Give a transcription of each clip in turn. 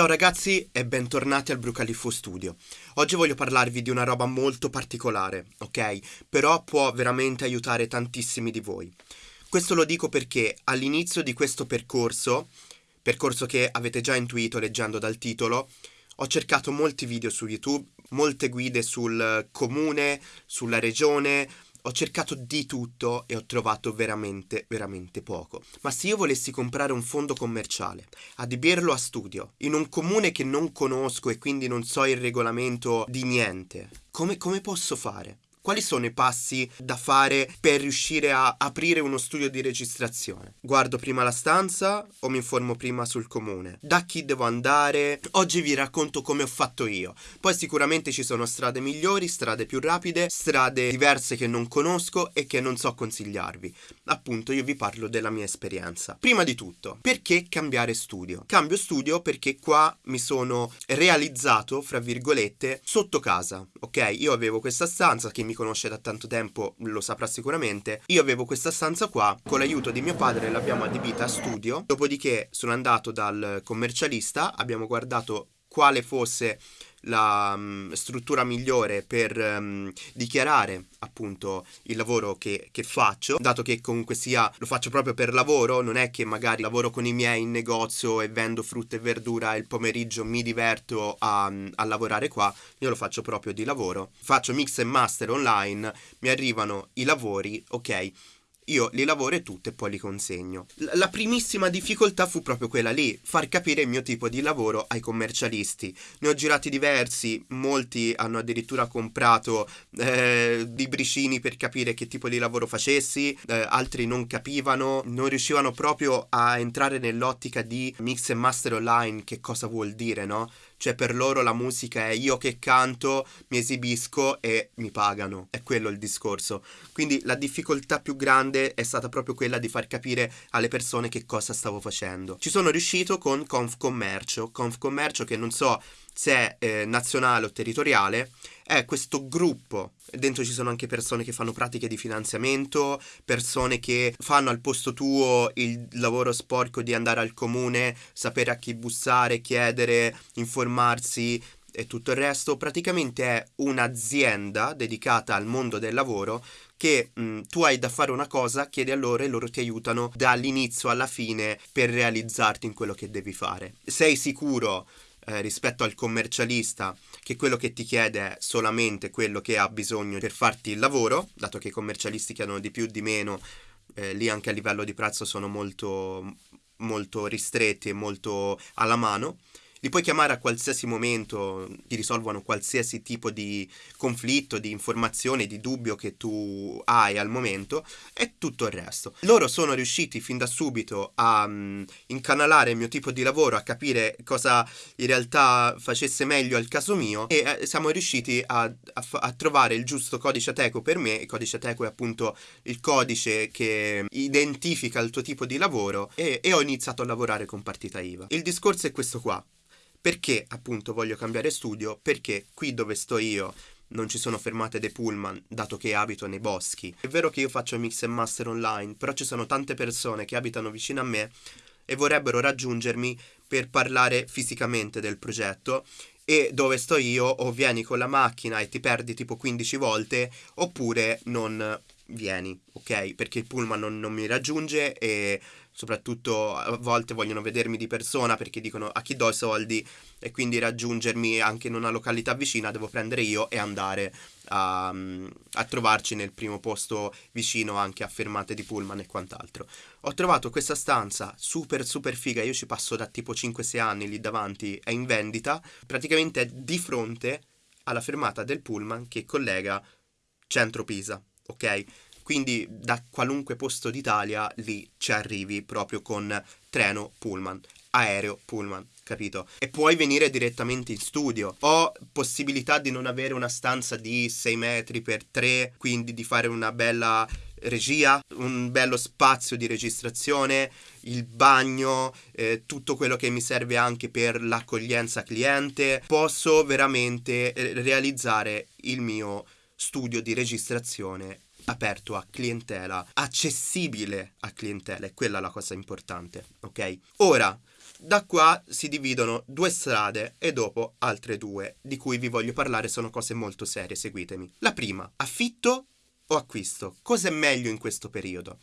Ciao ragazzi e bentornati al Brucaliffo Studio. Oggi voglio parlarvi di una roba molto particolare, ok? Però può veramente aiutare tantissimi di voi. Questo lo dico perché all'inizio di questo percorso, percorso che avete già intuito leggendo dal titolo, ho cercato molti video su YouTube, molte guide sul comune, sulla regione, ho cercato di tutto e ho trovato veramente, veramente poco. Ma se io volessi comprare un fondo commerciale, adibirlo a studio, in un comune che non conosco e quindi non so il regolamento di niente, come, come posso fare? Quali sono i passi da fare per riuscire a aprire uno studio di registrazione? Guardo prima la stanza o mi informo prima sul comune? Da chi devo andare? Oggi vi racconto come ho fatto io. Poi sicuramente ci sono strade migliori, strade più rapide, strade diverse che non conosco e che non so consigliarvi. Appunto io vi parlo della mia esperienza. Prima di tutto, perché cambiare studio? Cambio studio perché qua mi sono realizzato, fra virgolette, sotto casa. Ok, io avevo questa stanza che mi mi conosce da tanto tempo lo saprà sicuramente, io avevo questa stanza qua, con l'aiuto di mio padre l'abbiamo adibita a studio, dopodiché sono andato dal commercialista, abbiamo guardato quale fosse la um, struttura migliore per um, dichiarare appunto il lavoro che, che, faccio, dato che comunque sia lo faccio proprio per lavoro, non è che magari lavoro con i miei in negozio e vendo frutta e verdura e il pomeriggio mi diverto a, a lavorare qua, io lo faccio proprio di lavoro. Faccio mix e master online, mi arrivano i lavori, ok io li lavoro e tutto e poi li consegno. La primissima difficoltà fu proprio quella lì, far capire il mio tipo di lavoro ai commercialisti. Ne ho girati diversi, molti hanno addirittura comprato eh, libricini per capire che tipo di lavoro facessi, eh, altri non capivano, non riuscivano proprio a entrare nell'ottica di mix e master online, che cosa vuol dire, no? Cioè per loro la musica è io che canto, mi esibisco e mi pagano. È quello il discorso. Quindi la difficoltà più grande è stata proprio quella di far capire alle persone che cosa stavo facendo. Ci sono riuscito con Confcommercio. Confcommercio che non so se è eh, nazionale o territoriale, è questo gruppo. Dentro ci sono anche persone che fanno pratiche di finanziamento, persone che fanno al posto tuo il lavoro sporco di andare al comune, sapere a chi bussare, chiedere, informarsi e tutto il resto. Praticamente è un'azienda dedicata al mondo del lavoro che mh, tu hai da fare una cosa, chiedi a loro e loro ti aiutano dall'inizio alla fine per realizzarti in quello che devi fare. Sei sicuro eh, rispetto al commercialista che quello che ti chiede è solamente quello che ha bisogno per farti il lavoro, dato che i commercialisti chiedono di più, di meno, eh, lì anche a livello di prezzo sono molto, molto ristretti e molto alla mano li puoi chiamare a qualsiasi momento, ti risolvono qualsiasi tipo di conflitto, di informazione, di dubbio che tu hai al momento e tutto il resto. Loro sono riusciti fin da subito a um, incanalare il mio tipo di lavoro, a capire cosa in realtà facesse meglio al caso mio e eh, siamo riusciti a, a, a, trovare il giusto codice ateco per me. Il codice ateco è appunto il codice che identifica il tuo tipo di lavoro e, e ho iniziato a lavorare con partita IVA. Il discorso è questo qua. Perché appunto voglio cambiare studio? Perché qui dove sto io non ci sono fermate dei pullman, dato che abito nei boschi. È vero che io faccio mix e master online, però ci sono tante persone che abitano vicino a me e vorrebbero raggiungermi per parlare fisicamente del progetto e dove sto io o vieni con la macchina e ti perdi tipo 15 volte oppure non vieni, ok? Perché il pullman non, non mi raggiunge e soprattutto a volte vogliono vedermi di persona perché dicono a chi do i soldi e quindi raggiungermi anche in una località vicina devo prendere io e andare a, a, trovarci nel primo posto vicino anche a fermate di pullman e quant'altro. Ho trovato questa stanza super super figa, io ci passo da tipo 5-6 anni lì davanti, è in vendita, praticamente è di fronte alla fermata del pullman che collega centro Pisa, ok? Quindi da qualunque posto d'Italia lì ci arrivi proprio con treno pullman, aereo pullman, capito? E puoi venire direttamente in studio. Ho possibilità di non avere una stanza di 6 metri per 3, quindi di fare una bella regia, un bello spazio di registrazione, il bagno, eh, tutto quello che mi serve anche per l'accoglienza cliente. Posso veramente eh, realizzare il mio studio di registrazione aperto a clientela, accessibile a clientela, è quella la cosa importante, ok? Ora, da qua si dividono due strade e dopo altre due, di cui vi voglio parlare, sono cose molto serie, seguitemi. La prima, affitto o acquisto? Cosa è meglio in questo periodo?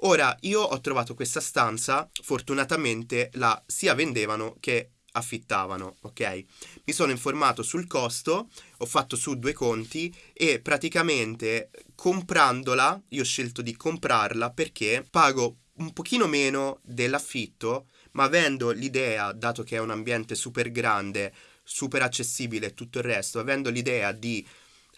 Ora, io ho trovato questa stanza, fortunatamente la sia vendevano che affittavano, ok? Mi sono informato sul costo, ho fatto su due conti e praticamente comprandola, io ho scelto di comprarla perché pago un pochino meno dell'affitto, ma avendo l'idea, dato che è un ambiente super grande, super accessibile e tutto il resto, avendo l'idea di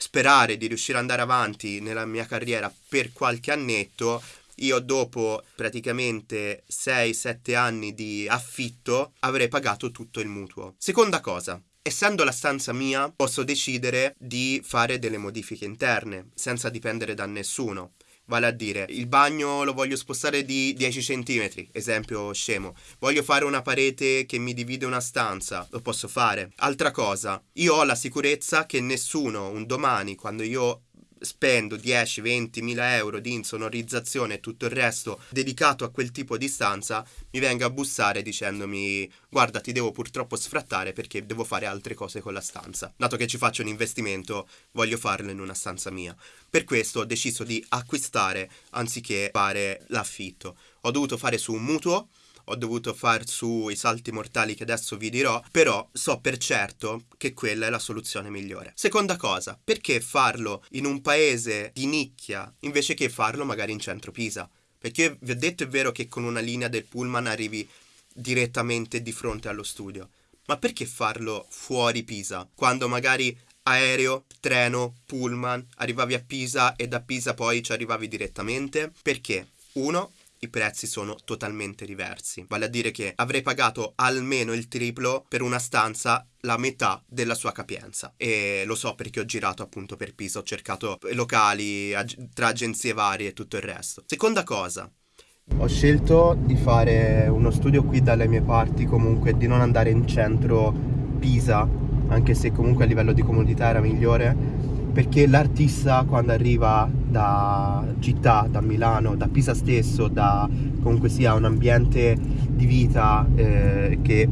sperare di riuscire ad andare avanti nella mia carriera per qualche annetto, io dopo praticamente 6-7 anni di affitto avrei pagato tutto il mutuo. Seconda cosa, Essendo la stanza mia, posso decidere di fare delle modifiche interne, senza dipendere da nessuno. Vale a dire, il bagno lo voglio spostare di 10 cm, esempio scemo. Voglio fare una parete che mi divide una stanza, lo posso fare. Altra cosa, io ho la sicurezza che nessuno un domani, quando io spendo 10-20 mila euro di insonorizzazione e tutto il resto dedicato a quel tipo di stanza, mi venga a bussare dicendomi guarda ti devo purtroppo sfrattare perché devo fare altre cose con la stanza. Dato che ci faccio un investimento, voglio farlo in una stanza mia. Per questo ho deciso di acquistare anziché fare l'affitto. Ho dovuto fare su un mutuo ho dovuto far su i salti mortali che adesso vi dirò, però so per certo che quella è la soluzione migliore. Seconda cosa, perché farlo in un paese di nicchia invece che farlo magari in centro Pisa? Perché vi ho detto è vero che con una linea del pullman arrivi direttamente di fronte allo studio, ma perché farlo fuori Pisa? Quando magari aereo, treno, pullman, arrivavi a Pisa e da Pisa poi ci arrivavi direttamente? Perché? Uno, i prezzi sono totalmente diversi. Vale a dire che avrei pagato almeno il triplo per una stanza la metà della sua capienza e lo so perché ho girato appunto per Pisa, ho cercato locali ag- tra agenzie varie e tutto il resto. Seconda cosa, ho scelto di fare uno studio qui dalle mie parti, comunque di non andare in centro Pisa, anche se comunque a livello di comodità era migliore, perché l'artista quando arriva da città, da Milano, da Pisa stesso, da comunque sia un ambiente di vita eh, che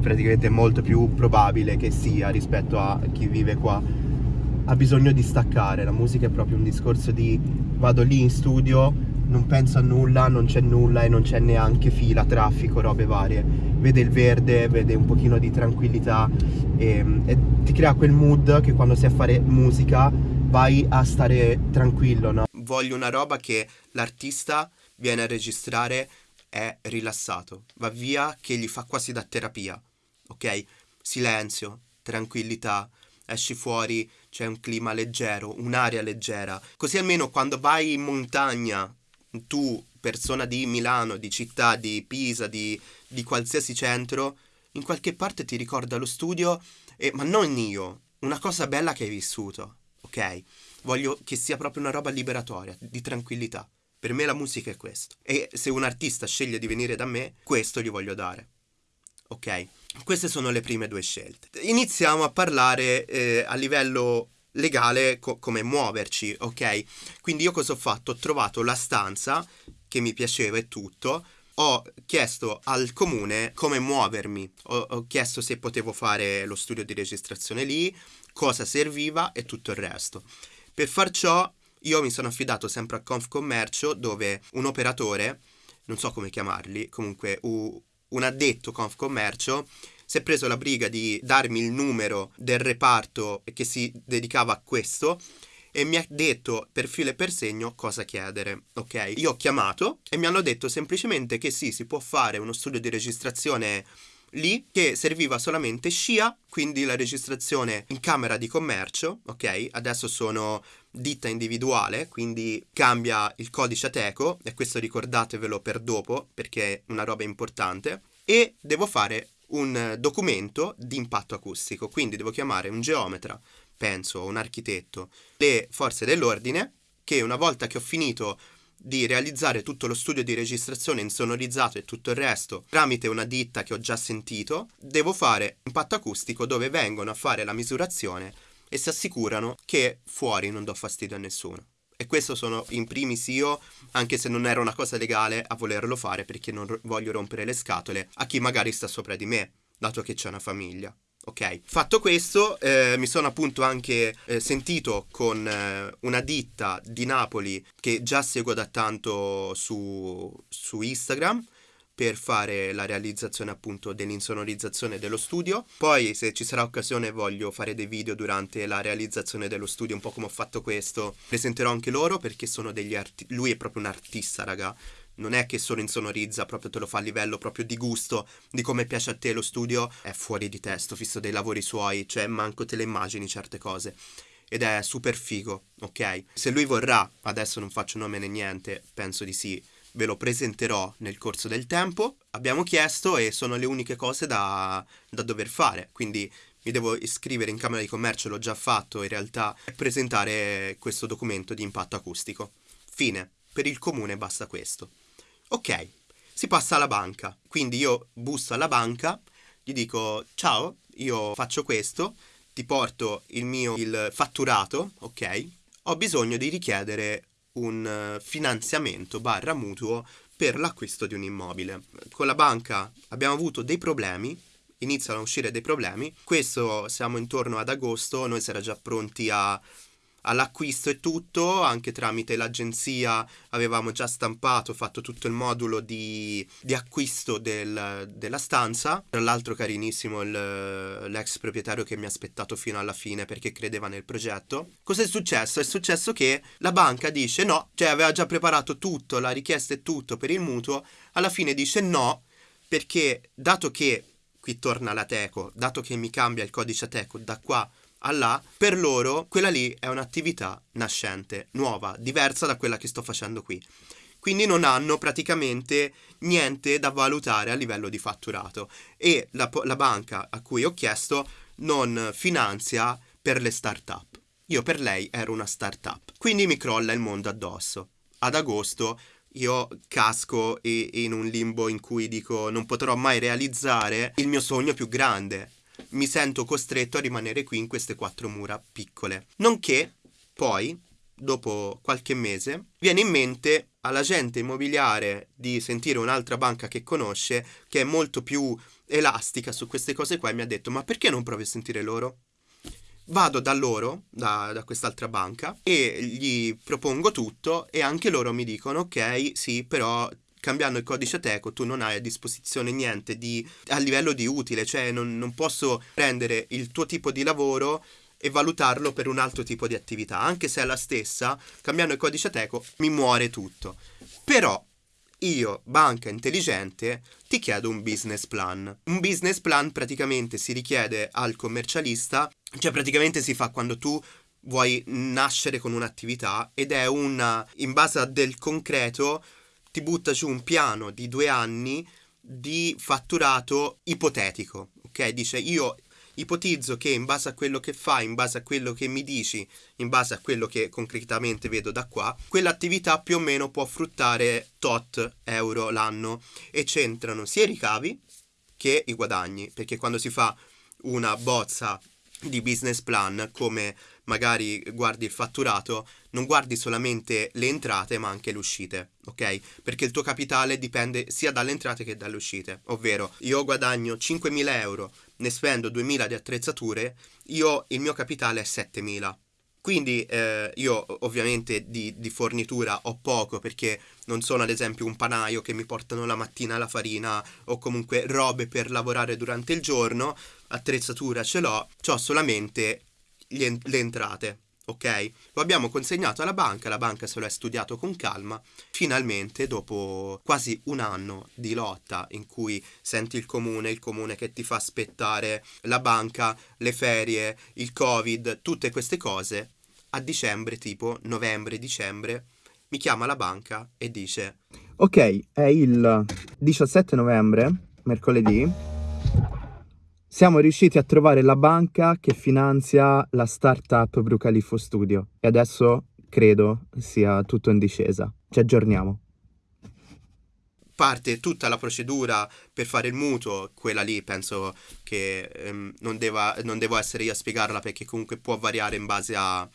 praticamente è molto più probabile che sia rispetto a chi vive qua, ha bisogno di staccare, la musica è proprio un discorso di vado lì in studio, non penso a nulla, non c'è nulla e non c'è neanche fila, traffico, robe varie. Vede il verde, vede un pochino di tranquillità e, e ti crea quel mood che quando sei a fare musica vai a stare tranquillo, no? Voglio una roba che l'artista viene a registrare è rilassato, va via che gli fa quasi da terapia, ok? Silenzio, tranquillità, esci fuori, c'è un clima leggero, un'aria leggera, così almeno quando vai in montagna, tu, persona di Milano, di città, di Pisa, di, di qualsiasi centro, in qualche parte ti ricorda lo studio, e, ma non io, una cosa bella che hai vissuto ok? Voglio che sia proprio una roba liberatoria, di tranquillità. Per me la musica è questo. E se un artista sceglie di venire da me, questo gli voglio dare. Ok? Queste sono le prime due scelte. Iniziamo a parlare eh, a livello legale co- come muoverci, ok? Quindi io cosa ho fatto? Ho trovato la stanza che mi piaceva e tutto. Ho chiesto al comune come muovermi, ho, ho chiesto se potevo fare lo studio di registrazione lì, cosa serviva e tutto il resto. Per far ciò io mi sono affidato sempre a Confcommercio dove un operatore, non so come chiamarli, comunque un addetto Confcommercio si è preso la briga di darmi il numero del reparto che si dedicava a questo e mi ha detto per filo e per segno cosa chiedere, ok? Io ho chiamato e mi hanno detto semplicemente che sì, si può fare uno studio di registrazione lì che serviva solamente SCIA, quindi la registrazione in camera di commercio, ok? Adesso sono ditta individuale, quindi cambia il codice ateco e questo ricordatevelo per dopo perché è una roba importante e devo fare un documento di impatto acustico, quindi devo chiamare un geometra, penso, un architetto, le forze dell'ordine che una volta che ho finito di realizzare tutto lo studio di registrazione insonorizzato e tutto il resto tramite una ditta che ho già sentito, devo fare impatto acustico dove vengono a fare la misurazione e si assicurano che fuori non do fastidio a nessuno. E questo sono in primis io, anche se non era una cosa legale, a volerlo fare perché non voglio rompere le scatole a chi magari sta sopra di me, dato che c'è una famiglia. Ok, fatto questo, eh, mi sono appunto anche eh, sentito con eh, una ditta di Napoli che già seguo da tanto su, su Instagram per fare la realizzazione appunto dell'insonorizzazione dello studio. Poi se ci sarà occasione voglio fare dei video durante la realizzazione dello studio, un po' come ho fatto questo. Presenterò anche loro perché sono degli artisti, lui è proprio un artista, raga. Non è che solo insonorizza, proprio te lo fa a livello proprio di gusto, di come piace a te lo studio, è fuori di testo, visto dei lavori suoi, cioè manco te le immagini certe cose ed è super figo, ok? Se lui vorrà, adesso non faccio nome né niente, penso di sì, ve lo presenterò nel corso del tempo. Abbiamo chiesto e sono le uniche cose da, da dover fare, quindi mi devo iscrivere in Camera di Commercio, l'ho già fatto in realtà, e presentare questo documento di impatto acustico. Fine, per il comune basta questo. Ok, si passa alla banca, quindi io busso alla banca, gli dico ciao, io faccio questo, ti porto il mio il fatturato, ok? Ho bisogno di richiedere un eh, finanziamento barra mutuo per l'acquisto di un immobile. Con la banca abbiamo avuto dei problemi, iniziano a uscire dei problemi, questo siamo intorno ad agosto, noi si era già pronti a all'acquisto e tutto, anche tramite l'agenzia avevamo già stampato, fatto tutto il modulo di, di acquisto del, della stanza. Tra l'altro carinissimo il, l'ex proprietario che mi ha aspettato fino alla fine perché credeva nel progetto. Cos'è successo? È successo che la banca dice no, cioè aveva già preparato tutto, la richiesta e tutto per il mutuo, alla fine dice no perché dato che qui torna la Teco, dato che mi cambia il codice Teco da qua a là, per loro quella lì è un'attività nascente, nuova, diversa da quella che sto facendo qui. Quindi non hanno praticamente niente da valutare a livello di fatturato e la, la banca a cui ho chiesto non finanzia per le start-up. Io per lei ero una start-up. Quindi mi crolla il mondo addosso. Ad agosto io casco in un limbo in cui dico non potrò mai realizzare il mio sogno più grande, mi sento costretto a rimanere qui in queste quattro mura piccole. Nonché, poi, dopo qualche mese, viene in mente all'agente immobiliare di sentire un'altra banca che conosce, che è molto più elastica su queste cose qua, e mi ha detto, ma perché non provi a sentire loro? Vado da loro, da, da, quest'altra banca, e gli propongo tutto e anche loro mi dicono, ok, sì, però cambiando il codice Teco tu non hai a disposizione niente di, a livello di utile, cioè non, non posso prendere il tuo tipo di lavoro e valutarlo per un altro tipo di attività, anche se è la stessa, cambiando il codice Teco mi muore tutto. Però io, banca intelligente, ti chiedo un business plan. Un business plan praticamente si richiede al commercialista, cioè praticamente si fa quando tu vuoi nascere con un'attività ed è una, in base a del concreto, ti butta giù un piano di due anni di fatturato ipotetico, ok? Dice io ipotizzo che in base a quello che fai, in base a quello che mi dici, in base a quello che concretamente vedo da qua, quell'attività più o meno può fruttare tot euro l'anno e c'entrano sia i ricavi che i guadagni, perché quando si fa una bozza di business plan come magari guardi il fatturato, non guardi solamente le entrate ma anche le uscite, ok? Perché il tuo capitale dipende sia dalle entrate che dalle uscite, ovvero io guadagno 5.000 euro, ne spendo 2.000 di attrezzature, io il mio capitale è 7.000. Quindi eh, io ovviamente di, di, fornitura ho poco perché non sono ad esempio un panaio che mi portano la mattina la farina o comunque robe per lavorare durante il giorno, attrezzatura ce l'ho, ho solamente le, le entrate, ok? Lo abbiamo consegnato alla banca, la banca se lo è studiato con calma. Finalmente, dopo quasi un anno di lotta in cui senti il comune, il comune che ti fa aspettare la banca, le ferie, il covid, tutte queste cose, a dicembre, tipo novembre-dicembre, mi chiama la banca e dice: Ok, è il 17 novembre, mercoledì siamo riusciti a trovare la banca che finanzia la startup Brucalifo Studio e adesso credo sia tutto in discesa. Ci aggiorniamo. Parte tutta la procedura per fare il mutuo, quella lì penso che ehm, non, deva, non devo essere io a spiegarla perché comunque può variare in base a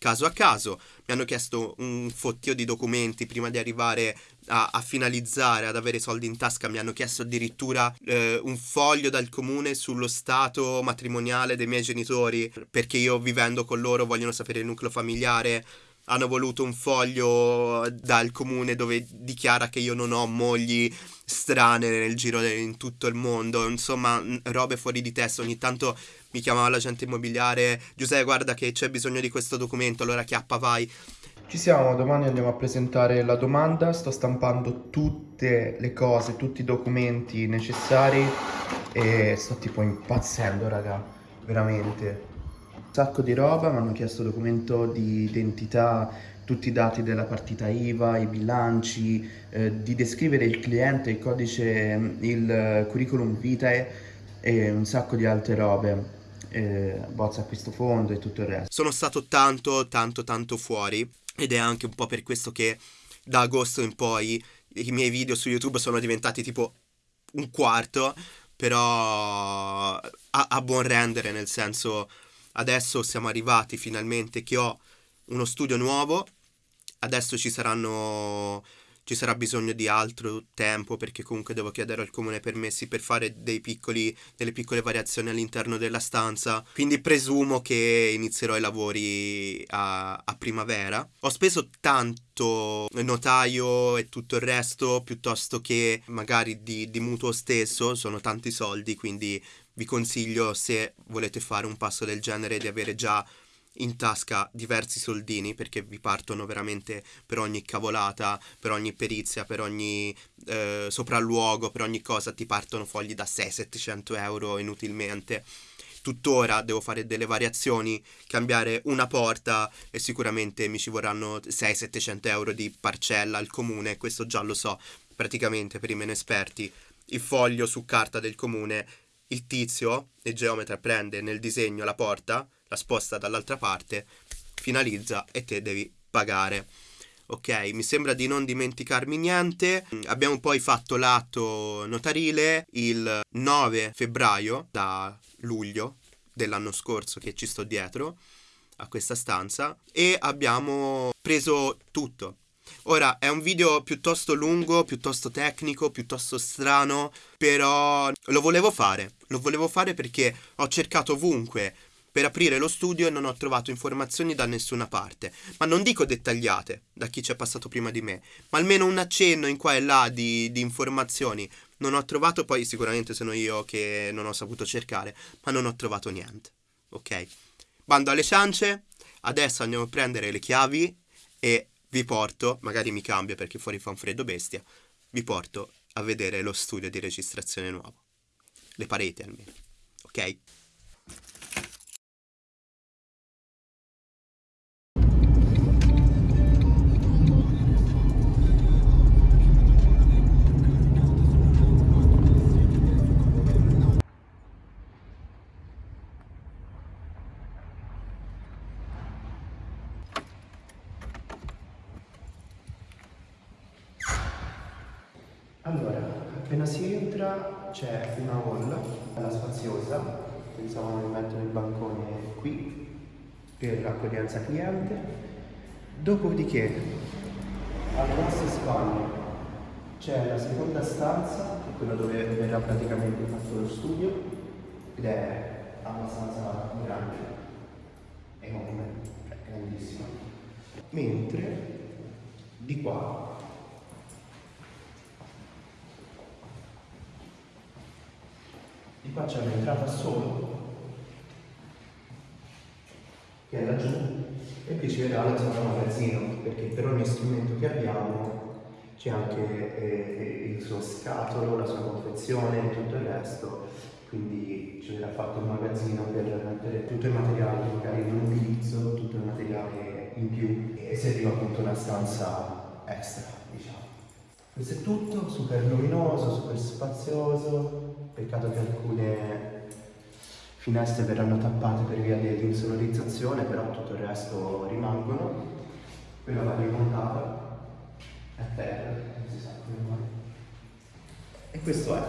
caso a caso. Mi hanno chiesto un fottio di documenti prima di arrivare a, a finalizzare, ad avere soldi in tasca. Mi hanno chiesto addirittura eh, un foglio dal comune sullo stato matrimoniale dei miei genitori, perché io vivendo con loro vogliono sapere il nucleo familiare hanno voluto un foglio dal comune dove dichiara che io non ho mogli strane nel giro in tutto il mondo, insomma, robe fuori di testa. Ogni tanto mi chiamava l'agente immobiliare, Giuseppe, guarda che c'è bisogno di questo documento, allora chiappa vai. Ci siamo, domani andiamo a presentare la domanda, sto stampando tutte le cose, tutti i documenti necessari e sto tipo impazzendo, raga, veramente. Un sacco di roba, mi hanno chiesto documento di identità, tutti i dati della partita IVA, i bilanci, eh, di descrivere il cliente, il codice, il curriculum vitae e un sacco di altre robe. Eh, bozza acquisto fondo e tutto il resto. Sono stato tanto, tanto, tanto fuori ed è anche un po' per questo che da agosto in poi i miei video su YouTube sono diventati tipo un quarto, però a, a buon rendere, nel senso adesso siamo arrivati finalmente che ho uno studio nuovo, adesso ci saranno ci sarà bisogno di altro tempo perché comunque devo chiedere al comune permessi per fare piccoli, delle piccole variazioni all'interno della stanza. Quindi presumo che inizierò i lavori a, a primavera. Ho speso tanto notaio e tutto il resto piuttosto che magari di, di mutuo stesso, sono tanti soldi, quindi vi consiglio se volete fare un passo del genere di avere già in tasca diversi soldini perché vi partono veramente per ogni cavolata, per ogni perizia, per ogni eh, sopralluogo, per ogni cosa ti partono fogli da 600-700 euro inutilmente. Tuttora devo fare delle variazioni, cambiare una porta e sicuramente mi ci vorranno 600-700 euro di parcella al comune, questo già lo so praticamente per i meno esperti. Il foglio su carta del comune, il tizio, il geometra prende nel disegno la porta, la sposta dall'altra parte, finalizza e te devi pagare. Ok, mi sembra di non dimenticarmi niente. Abbiamo poi fatto l'atto notarile il 9 febbraio da luglio dell'anno scorso che ci sto dietro a questa stanza e abbiamo preso tutto. Ora è un video piuttosto lungo, piuttosto tecnico, piuttosto strano, però lo volevo fare. Lo volevo fare perché ho cercato ovunque per aprire lo studio non ho trovato informazioni da nessuna parte, ma non dico dettagliate da chi ci è passato prima di me, ma almeno un accenno in qua e là di, di informazioni. Non ho trovato, poi sicuramente sono io che non ho saputo cercare, ma non ho trovato niente. Ok? Bando alle ciance, adesso andiamo a prendere le chiavi e vi porto, magari mi cambio perché fuori fa un freddo bestia, vi porto a vedere lo studio di registrazione nuovo. Le pareti almeno. Ok? Si entra c'è una hall, bella spaziosa, pensavamo di mettere il bancone qui per l'accoglienza cliente, dopodiché alle nostre spalle c'è la seconda stanza, che è quella dove verrà praticamente fatto lo studio, ed è abbastanza grande, enorme, grandissima. Mentre di qua c'è un'entrata solo che è laggiù e qui ci vedrà la zona magazzino perché per ogni strumento che abbiamo c'è anche eh, il suo scatolo, la sua confezione e tutto il resto. Quindi ci verrà fatto un magazzino per mettere tutto il materiale che magari non utilizzo, tutto il materiale in più e serviva appunto una stanza extra diciamo. Questo è tutto, super luminoso, super spazioso Peccato che alcune finestre verranno tappate per via dell'insonorizzazione, però tutto il resto rimangono. Quella va rimontata a terra, non si sa come mai. E questo è.